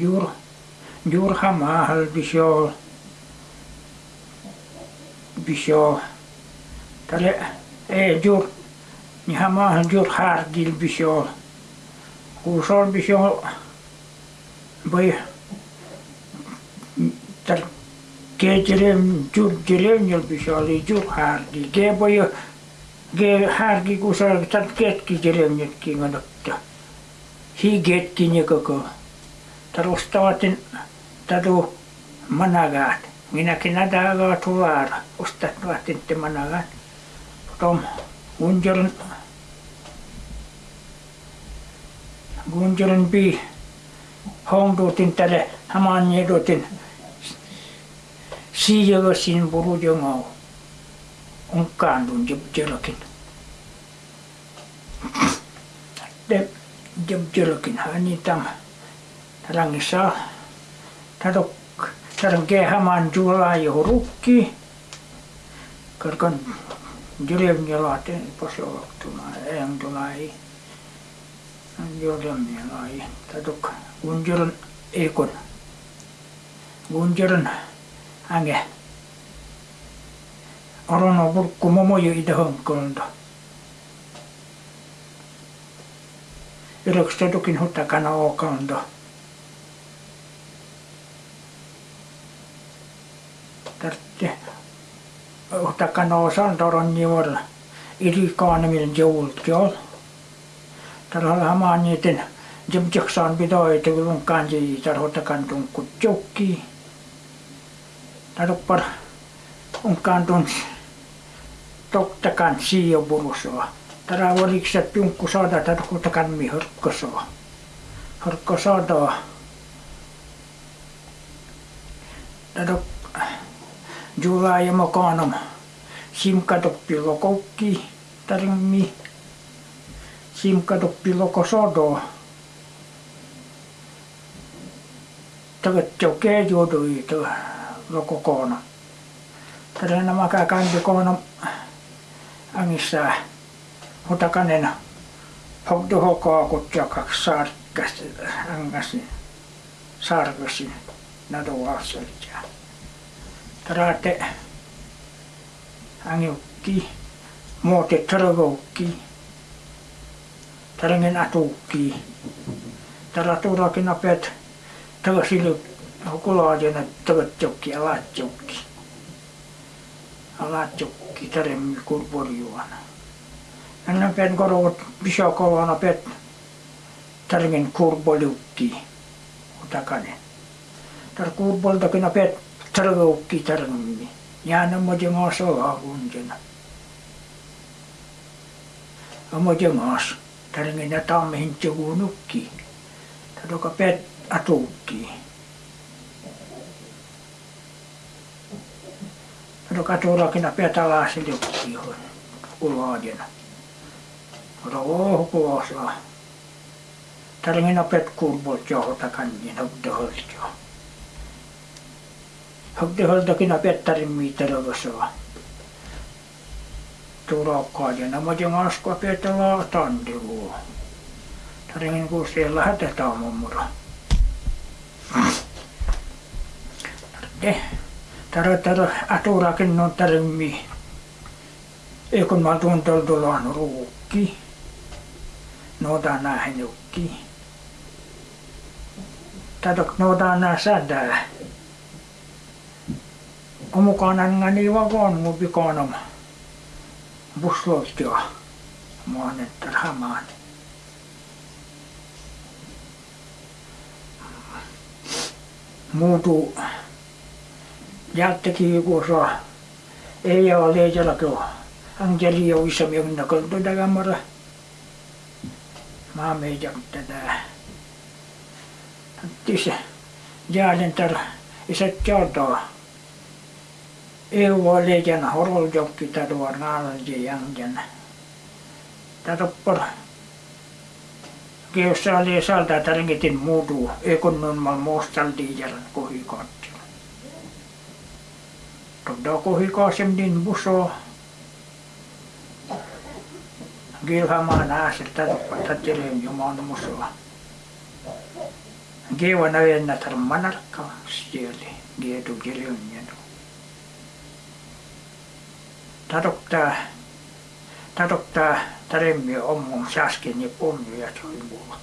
جور جور هم آهال بیشو بیشو تل ای جور نی هم اهل جور هر گیل بیشو خوشان بیشو بای تل که جلیم جور جلیم نیل بیشو لی جور هر گیل. گه بای گه هر گیل گوشان تل گیت کی جلیم نیل کی گنکتا هی گیت کی نیگه که. tarus taatin taru managaat. Minäkin nädagaa tuvaara, ustat nuotinti managaat. Potom unjoln unjoln pi hongduutin tälle hamaan edutin siijogosin burujongau unkaandun jobjolokin. de hän niin tämä talangissa tatok tarke haman jula jo rukki. Karkan jurem jalate posoloktuna en tulai jurem jalai tatok unjuran ekon unjuran ange. Orono burku momo jo idahon kolta ylöks tadokin huttakana okalta tarvitse huttakana osan toron juolla. Iri kaanemil joult jol. Tällä hamaan niiden jemjaksaan pitää, että kun kanji tarhottakan tunkut jokki. Tarppar on kantun tokkakan siio purusoa. Tara voliko se tunkku saada tarhottakan mi hörkkosoa. Hörkko saada. Tara Jula ja mokanam simkatoppilo kokki tarimmi simkatoppilo kosodo tagat joke jodo ito loko kono tara na makakandi kono angissa hutakanena hogdo hokoa kutjakaks terate angi uki mo te taraga uki tarangin atu uki taratura kina pet tagasilu hukulaajana tagatjokki alaatjokki alaatjokki taremmi kurporjuana ennen pen korovat pisakolana pet kurbol kurpoliukki utakane, terkurbol kurpoltakina pet kurboltakin apet targaukki targammi jana mojengas ola unjena amojengas tarngena tamehin tjugunukki tadoka pet atukki. Tadoka turakina pet alasilukki ulaajena Roho kuosa. Tarngena pet kurbot kanjin hobdoholtjo. Hokte holtakina pettarin miiterogosoa. Tulokkaa ja nämä on askua petala tandivu. Taringin kun siellä hätetään mummura. Tarvitse. Tarvitse aturakin on tarimmi. Ei kun mä tuntol tulaan ruukki. Noita nähnykki. Tätä noita nää sädää omukana ngani wa gon mu bikonom busloltio muanet tarhamaan muutu. Jättäkin joku saa ei ole leijalla tuo angeli jo isa mi on nakalto dagamara maa meitä tätä. Tisse, jääden tar isät jautaa eu lejan horol jokki tadua nal je yang jan tadopor Keussa oli salta taringitin muutu ekonnon mal mostaldi jalan kohikotti. Todda kohikosem din buso. Gilhamaan aaset tadoppa tatjelem jumaan musoa. ge wa na na tar manarka siele ge tu gelunnya no tarokta tarokta taremmi ommon sasken ja pommi ja toi mulla